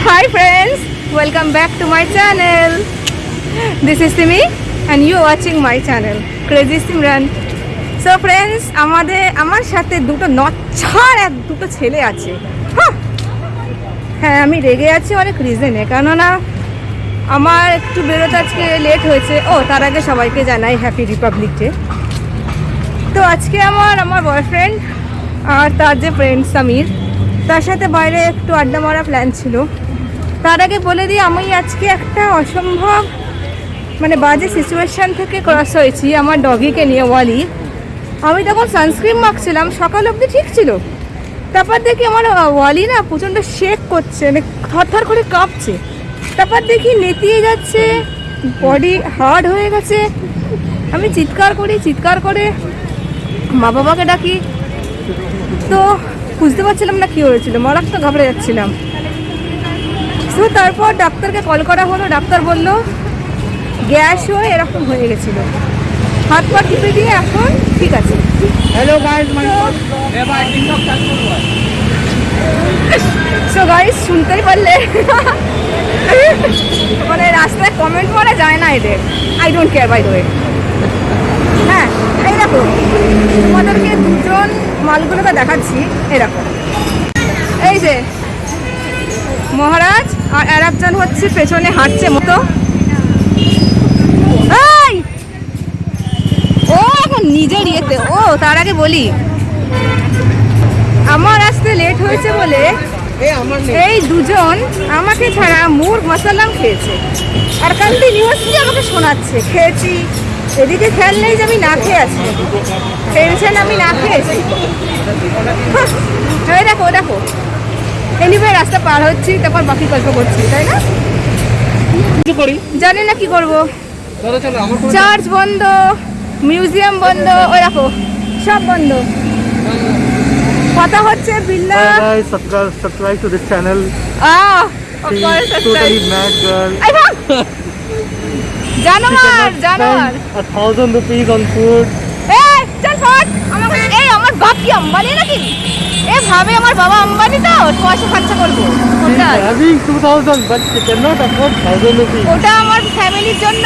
Hi friends, welcome back to my channel. This is Simi and you are watching my channel Crazy Simran. So friends, আমাদের আমার সাথে দুটো নচ্ছার এক দুটো ছেলে আছে! হ্যাঁ আমি রেগে আছি অনেক রিজনে কেননা আমার একটু বেরোতে আজকে লেট হয়েছে ও তার আগে সবাইকে জানাই হ্যাপি রিপাবলিক ডে তো আজকে আমার আমার বয়ফ্রেন্ড আর তার যে ফ্রেন্ড সামির তার সাথে বাইরে একটু আড্ডা মারা প্ল্যান ছিল তার আগে বলে দিই, আমি আজকে একটা অসম্ভব মানে বাজে সিচুয়েশান থেকে ক্রস হয়েছি আমার ডগিকে নিয়ে, ওয়ালি। আমি তখন সানস্ক্রিন মাখছিলাম, সকাল অবধি ঠিক ছিল। তারপর দেখি আমার ওয়ালি না প্রচণ্ড শেক করছে মানে থরথর করে কাঁপছে। তারপর দেখি নেতিয়ে যাচ্ছে বডি হার্ড হয়ে গেছে। আমি চিৎকার করি, চিৎকার করে মা বাবাকে ডাকি। তো বুঝতে পারছিলাম না কী হয়েছিল, মারাত্মক ঘাবড়ে যাচ্ছিলাম। তো তারপর ডাক্তারকে কল করা হলো ডাক্তার বলল গ্যাস হয়ে এরকম হয়ে গেছিল। হাত পা টিপে দিয়ে এখন ঠিক আছে। হ্যালো guys, my এবার টিকটক চালু করব সো গাইস শুনতেই পারলে। মানে রাস্তায় কমেন্ট করা যায় না এদের। I don't care by the হ্যাঁ এই দেখো তোমাদেরকে দুজন মালগুলোকে দেখাচ্ছি এরকম এই যে মহারাজ আর আর একজন হচ্ছে পেছনে হাঁটছে মতো! ও এখন নিজের ইয়েতে। ও তার আগে বলি। আমার আসতে লেট হয়েছে বলে এই আমার এই দুজন আমাকে ছাড়া মুর মশালাম খেয়েছে। আর কন্টিনিউয়াসলি আমাকে শোনাচ্ছে। খেয়েছি। এদিকে খেয়াল নেই যে আমি না খেয়ে আছি। টেনশন আমি না খেয়েছি এই দেখো দেখো। এনিওয়ে রাস্তা পার হচ্ছি তারপর বাকি গল্প করছি তাই না? করি? জানি না কি করব। চার্চ বন্ধ মিউজিয়াম বন্ধ ওই দেখো সব বন্ধ। কথা হচ্ছে বিল্লা। Channel. Ah She's totally mad girl. আই ভাগ জানোয়ার জানোয়ার cannot spend a thousand rupees on food. এই চল ফট আমার বাপ কি আম্বানি নাকি? এ ভাবে আমার বাবা আম্বানি তো পয়সা খরচা করব। ওটা আমার ফ্যামিলির জন্য।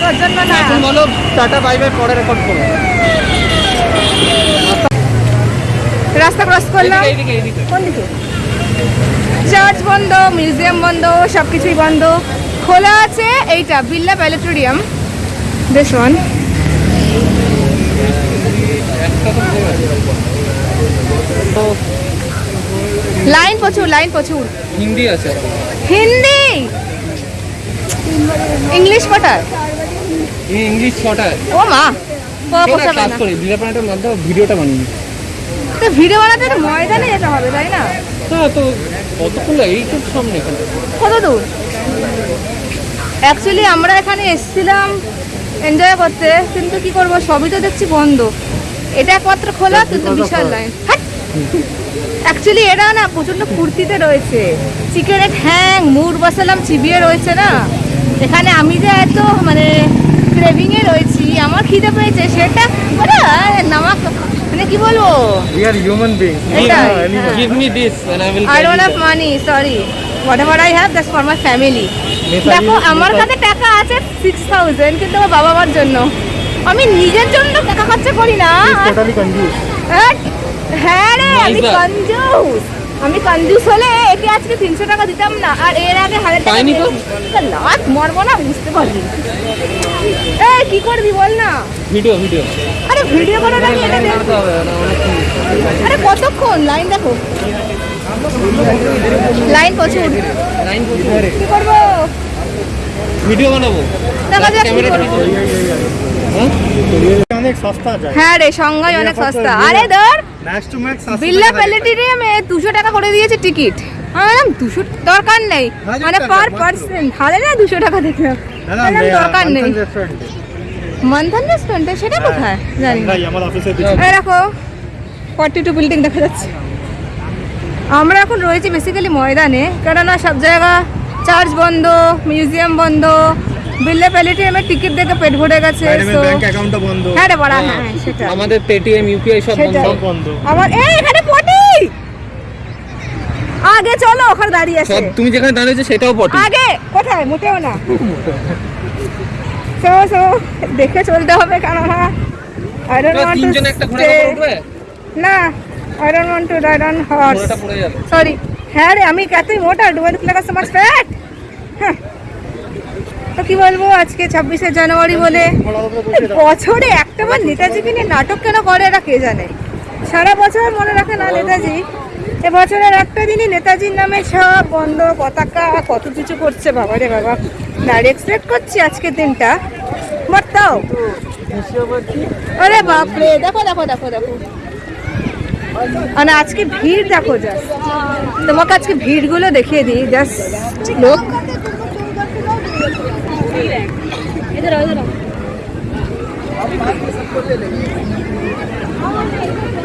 তোর জন্য না। বলো টাটা বাই বাই পরে রেকর্ড করো রাস্তা ক্রস করলাম। কোন দিকে? চার্চ বন্ধ মিউজিয়াম বন্ধ সব কিছুই বন্ধ। খোলা আছে এইটা বিল্লা প্যালেটোরিয়াম দিস ওয়ান লাইন প্রচুর লাইন প্রচুর। হিন্দি আছে হিন্দি? ইংলিশ কটার? ইংলিশ ছটায় ও মা না করি মাধ্যমে ভিডিওটা বানিয়ে তো ভিডিও বানাতে তো ময়দানে যেতে হবে তাই না? হ্যাঁ তো কতক্ষণ লাগে? এই তো সামনে এখানে। কত দূর? অ্যাকচুয়ালি আমরা এখানে এসেছিলাম এনজয় করতে কিন্তু কি করব? সবই তো দেখছি বন্ধ। এটা একমাত্র খোলা কিন্তু বিশাল লাইন অ্যাকচুয়ালি এরা না প্রচণ্ড ফুর্তিতে রয়েছে। চিকেনের ঠ্যাং মুর বসালাম চিবিয়ে রয়েছে না? এখানে আমি যে এত মানে ক্রেভিংয়ে রয়েছি আমার খিদে পেয়েছে সেটা ওরা নামাক মানে কি বলব। Give me this and I will don't have money, sorry. Whatever I have, that's for my family. Netaji- দেখো আমার কাছে টাকা আছে সিক্স থাউজেন্ড কিন্তু আমার বাবা মার জন্য। আমি নিজের জন্য টাকা খরচা করি না। She's totally confused. হ্যাঁ, হ্যাঁ রে আমি. কঞ্জুস আমি কঞ্জুস হলে একে আজকে তিনশো টাকা দিতাম না আর এর আগে হাজার টাকা পাইনি তো? লাত মরবো না বুঝতে পারবি এই কি করবি বল না। ভিডিও ভিডিও আরে ভিডিও করে রাখি এটা আরে কতক্ষণ? লাইন দেখো। লাইন প্রচুর। লাইন কি করব? ভিডিও বানাবো। দেখা যাক কি ক্যামেরা করব। হ্যাঁ হ্যাঁ রে অনেক সস্তা। আরে ধর বিল্লা প্যালেটেরিয়ামে দুশো টাকা করে দিয়েছে টিকিট আমি বললাম দুশো দরকার নেই। মানে পার। পার্সেন্ট না দুশো টাকা দেখলাম দরকার নেই। মন্থন রেস্টুরেন্টে সেটা কোথায়? জানি এই দেখো ফর্টি টু বিল্ডিং দেখা যাচ্ছে। আমরা এখন রয়েছি বেসিক্যালি ময়দানে। কেননা সব জায়গা চার্চ বন্ধ মিউজিয়াম বন্ধ বিল্লা প্যালেটেরিয়ামের টিকিট দেখে পেট ভরে গেছে so- ব্যাংক অ্যাকাউন্টটা বন্ধ। হ্যাঁ রে বড়া হ্যাঁ সেটা আমাদের পেটিএম ইউপিআই সব বন্ধ। আমার এই এখানে পটি! আগে চলো ওখানে দাঁড়িয়ে আছে। তুমি যেখানে দাঁড়িয়েছো সেটাও পটি। আগে কোথায়? মোটেও না। সো সো দেখে চলতে হবে কেননা আই ডোন্ট ওয়ান্ট টু তিনজনে একটা ঘোড়া উঠবে না I don't want to ride on horse sorry হ্যাঁ রে আমি কতই মোটা do I look like so much fat হ্যাঁ। তো কি বলব, আজকে ছাব্বিশে জানুয়ারি বলে। বছরে একটা বার নেতাজিকে নিয়ে নাটক কেন করে এরা কে জানে? সারা বছর মনে রাখে না নেতাজি। এ বছরের একটা দিনই নেতাজির নামে সব বন্ধ, পতাকা, কত কিছু করছে, বাবা রে বাবা। না এক্সপেক্ট করছি আজকের দিনটা। বাট তাও। আরে বাপরে, দেখো দেখো দেখো দেখো। মানে আজকে ভিড় দেখো জাস্ট তোমাকে আজকে ভিড়গুলো দেখিয়ে দিই জাস্ট লোক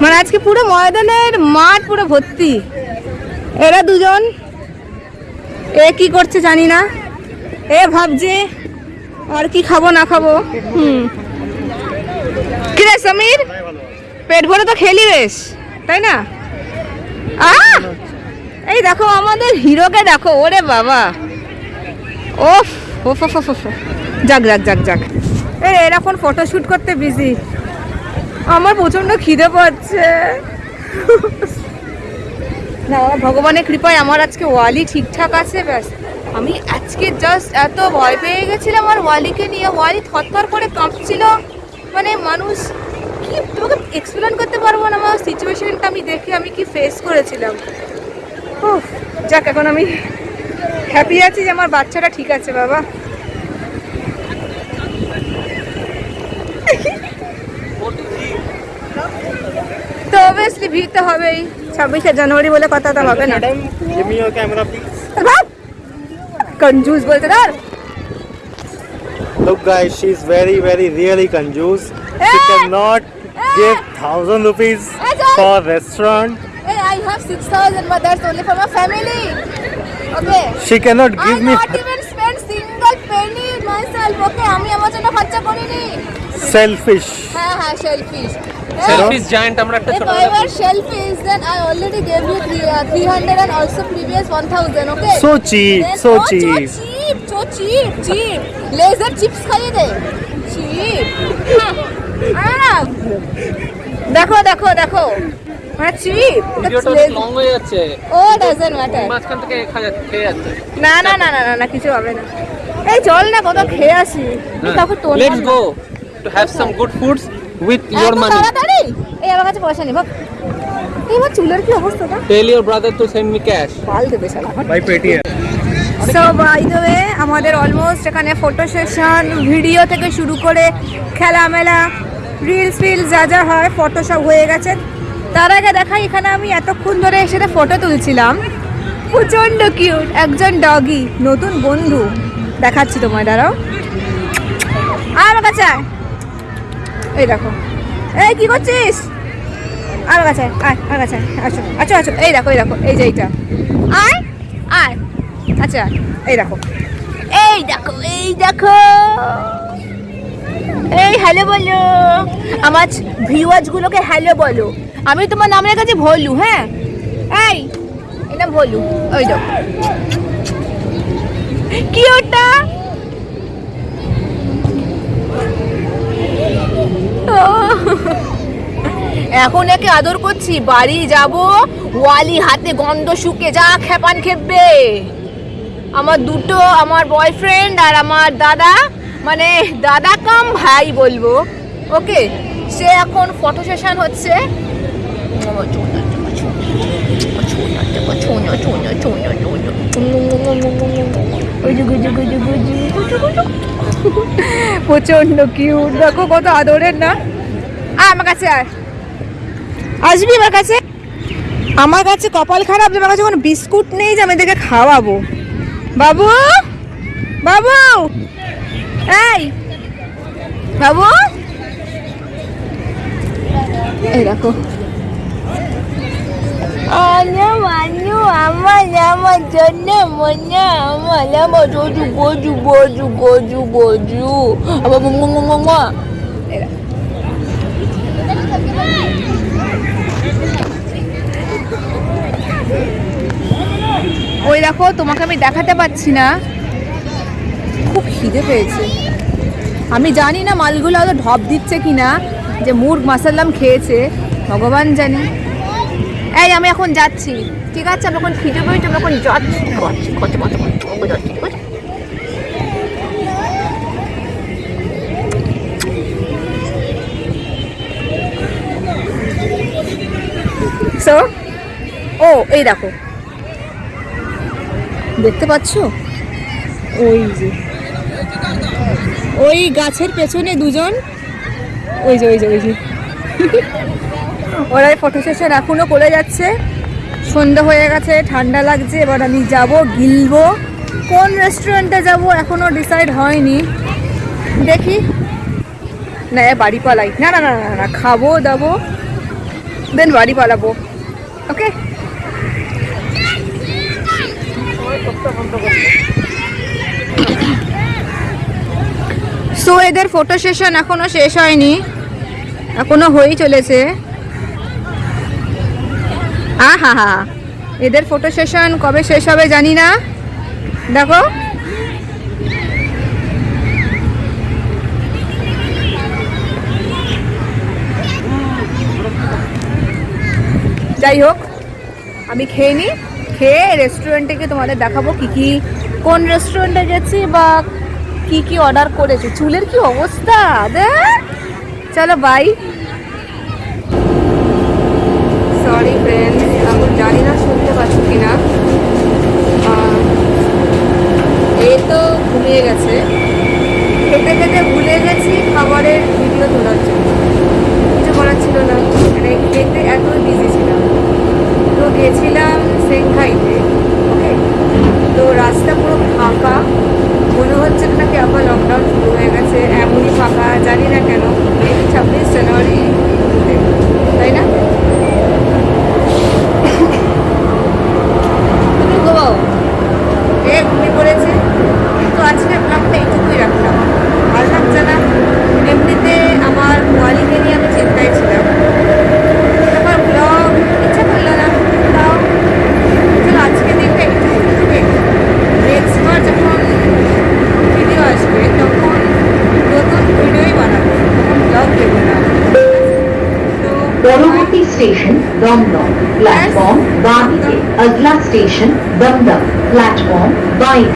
মানে আজকে পুরো ময়দানের মাঠ পুরো ভর্তি। এরা দুজন। এ কি করছে জানি না। এ ভাবছে আর কি খাব, না খাব। হুম। কি রে সমীর? পেট ভরে তো খেলি বেশ, তাই না? এই দেখো আমাদের হিরোকে দেখো, ওরে বাবা। ওফ! ওফ ওফ ওফ। যাক যাক যাক যাক। এরা এখন ফটোশ্যুট করতে বিজি আমার প্রচণ্ড খিদে পাচ্ছে। না ভগবানের কৃপায় আমার আজকে ওয়ালি ঠিকঠাক আছে ব্যাস। আমি আজকে জাস্ট এত ভয় পেয়ে গেছিলাম আর ওয়ালিকে নিয়ে। ওয়ালি থরথর করে কাঁপছিল। মানে মানুষ কি তোমাকে এক্সপ্লেন করতে পারব না আমার সিচুয়েশনটা আমি দেখে আমি কি ফেস করেছিলাম। উফ, যাক এখন আমি হ্যাপি আছি যে আমার বাচ্চাটা ঠিক আছে বাবা তো অবভিয়াসলি ভিড় তো হবেই ছাব্বিশে জানুয়ারি বলে কথা তো হবে না madam give me your camera please কনজুস বলতে ধর look guys she's very very really conjuice she Hey! cannot give thousand rupees Hey, John! for restaurant Hey, I have 6,000 but that's only for my family. Okay. she cannot I give me not even spend single penny myself. Okay, আমি আমার জন্য খরচা করিনি। selfish হ্যাঁ হ্যাঁ giant আমরা একটা If I were shellfish, then I already gave you three, uh, 300 and also previous 1,000, okay? so cheap Then- so oh, cheap So cheap, so cheap, cheap. Laser chips খাইয়ে দে। Cheap. আহ, দেখো দেখো দেখো মানে chip ভিডিওটা long হয়ে যাচ্ছে। ও doesn't matter মাঝখান থেকে খেয়ে যাচ্ছে। না না না না না না কিছু হবে না। এই চল না কত খেয়ে আসি। তারপর তোর let's go to have some good foods with your money তাড়াতাড়ি। এই আমার কাছে পয়সা নেই চুলের কি অবস্থাটা tell your brother to send me cash পাল দেবে শালা। By paytm so by the way আমাদের অলমোস্ট এখানে ফটো সেশন ভিডিও থেকে শুরু করে খেলামেলা রিলস ফিলস যা যা হয় ফটো সব হয়ে গেছে। তার আগে দেখাই এখানে আমি এতক্ষণ ধরে এসে ফটো তুলছিলাম প্রচণ্ড কিউট একজন ডগি নতুন বন্ধু। দেখাচ্ছি তোমায় দাঁড়াও। আর কাছে। এই দেখো। এই কি করছিস? আর কাছে আয়, আর কাছে আসো আচ্ছা আচ্ছা এই দেখো এই দেখো এই যে এইটা। আয় আয়। আচ্ছা এই দেখো। এই দেখো এই দেখো। এই হ্যালো বলো। আমার ভিউয়ার্স গুলোকে হ্যালো বলো। আমি তোমার নাম রেখেছি ভোলু হ্যাঁ? এই, এটা ভোলু, ওই দেখো। কি ওটা? এখন একে আদর করছি, বাড়ি যাব, ওয়ালি হাতে গন্ধ শুকে যা খেপান খেপবে। আমার দুটো, আমার বয়ফ্রেন্ড আর আমার দাদা মানে দাদা কাম ভাই বলব ওকে সে এখন ফটো সেশন হচ্ছে। প্রচণ্ড কিউট দেখো কত আদরের না? আমার কাছে আয়। আসবি আমার কাছে? আমার কাছে কপাল খারাপ যে আমার কাছে কোনো বিস্কুট নেই যে আমি এদেরকে খাওয়াবো। বাবু? বাবু? এই। বাবু? এই দেখো। আমার জন্য আমার ওই দেখো তোমাকে আমি দেখাতে পাচ্ছি না খুব খিদে পেয়েছে আমি জানি না মালগুলো হয়তো ঢপ দিচ্ছে কি না যে মুরগ মাসাল্লাম খেয়েছে ভগবান জানে এই আমি এখন যাচ্ছি। ঠিক আছে? আমি এখন খিদে পেয়েছি আমি এখন যাচ্ছি। কত। So, ও এই দেখো। দেখতে পাচ্ছ? ওই যে। ওই গাছের পেছনে দুজন। ওই যে ওই যে ওই যে। ওরা ফটো সেশন এখনও করে যাচ্ছে। সন্ধ্যা হয়ে গেছে, ঠান্ডা লাগছে, এবার আমি যাব গিলবো। কোন রেস্টুরেন্টে যাব এখনও ডিসাইড হয়নি। দেখি। না বাড়ি পালাই। না না না না না, খাব, দাবো। দেন বাড়ি পালাবো। ওকে সো এদের ফটো সেশন এখনও শেষ হয়নি। এখনও হয়েই চলেছে। আহা, হা। এদের ফটো সেশন কবে শেষ হবে জানি না। দেখো। যাই হোক, আমি খেয়ে নিই খেয়ে রেস্টুরেন্টে গিয়ে তোমাদের দেখাবো কি কি, কোন রেস্টুরেন্টে গেছি বা কি কি অর্ডার করেছি। চুলের কি অবস্থা? দেখ। চলো বাই সরি ফ্রেন্ড আমি জানি না শুনতে পাচ্ছি কিনা আহ, এই ঘুমিয়ে গেছে। খেতে খেতে ভুলে গেছি খাবারের ভিডিও তোলার জন্য। কিছু করার ছিল না। মানে খেতে এত বিজি ছিলাম। তো গেছিলাম সেংহাইতে ওকে তো রাস্তা পুরো ফাঁকা। মনে হচ্ছে না কি আবার লকডাউন শুরু হয়ে গেছে। এমনই ফাঁকা, জানি না কেন। মেবি ছাব্বিশ জানুয়ারি। তাই না? তুমি ঘুমাও। এ ঘুমিয়ে পড়েছে। ব্লগটা এইটুকুই রাখলাম। ভালো লাগছে না। এমনিতে আমার ওয়ালিকে নিয়ে আমি চিন্তায় ছিলাম। আমার ব্লগ ইচ্ছা করল না। তাও চলো আজকে দিনটা এইটুকু ওকে নেক্সট বার যখন ভিডিও আসবে তখন নতুন ভিডিওই বানাবো। তখন ব্লগ দেবো না তো পরবর্তী স্টেশন দমদম প্ল্যাটফর্ম বাঁ দিকে আগলা স্টেশন দমদম প্ল্যাটফর্ম বাই